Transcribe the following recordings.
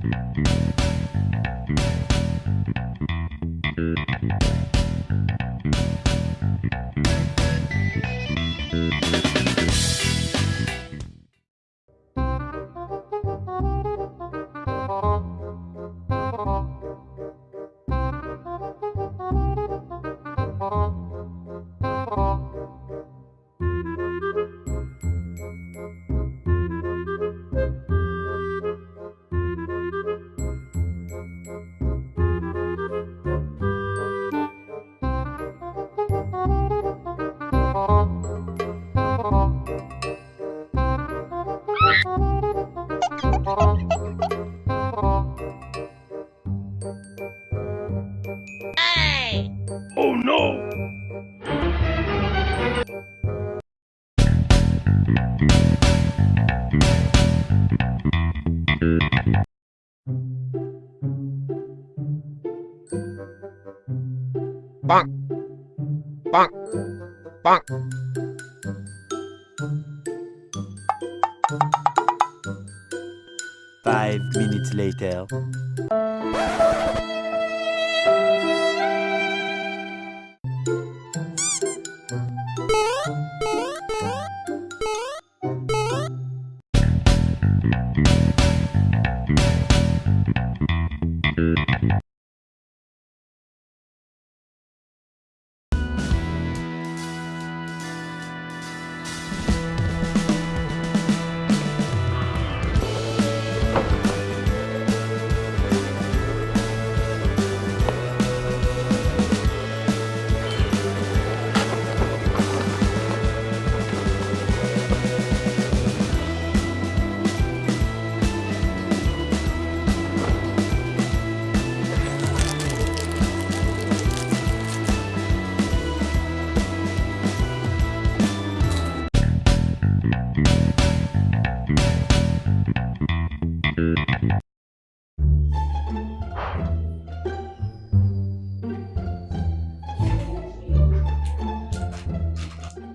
Thank you. Bonk. Bonk. Bonk. Five minutes later.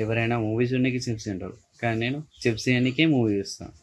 ఎవరైనా movie చూడడానికి chips తింటారు. కానీ నేను చిప్స్ తినడానికే మూవీ చూస్తాను